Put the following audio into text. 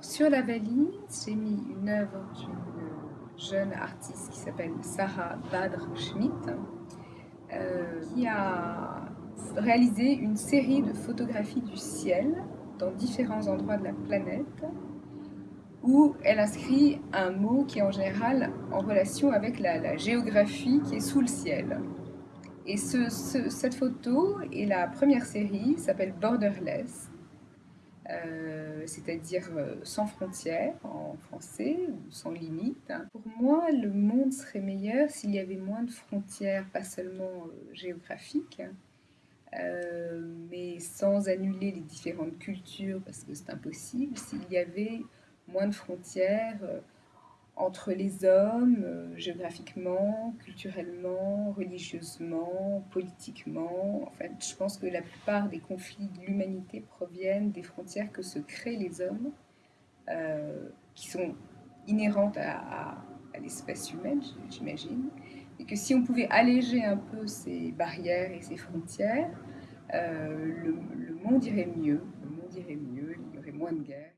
Sur la valise, j'ai mis une œuvre d'une jeune artiste qui s'appelle Sarah Badr Schmidt, euh, qui a réalisé une série de photographies du ciel dans différents endroits de la planète où elle inscrit un mot qui est en général en relation avec la, géographie qui est sous le ciel. Et cette photo et la première série, s'appelle Borderless, euh, c'est-à-dire euh, sans frontières en français, sans limite. Pour moi, le monde serait meilleur s'il y avait moins de frontières, pas seulement euh, géographiques, mais sans annuler les différentes cultures, parce que c'est impossible, s'il y avait moins de frontières entre les hommes, euh, géographiquement, culturellement, religieusement, politiquement. En fait, je pense que la plupart des conflits de l'humanité proviennent des frontières que se créent les hommes, euh, qui sont inhérentes à, l'espèce humaine, j'imagine, et que si on pouvait alléger un peu ces barrières et ces frontières, le, le monde irait mieux, le monde irait mieux, il y aurait moins de guerres.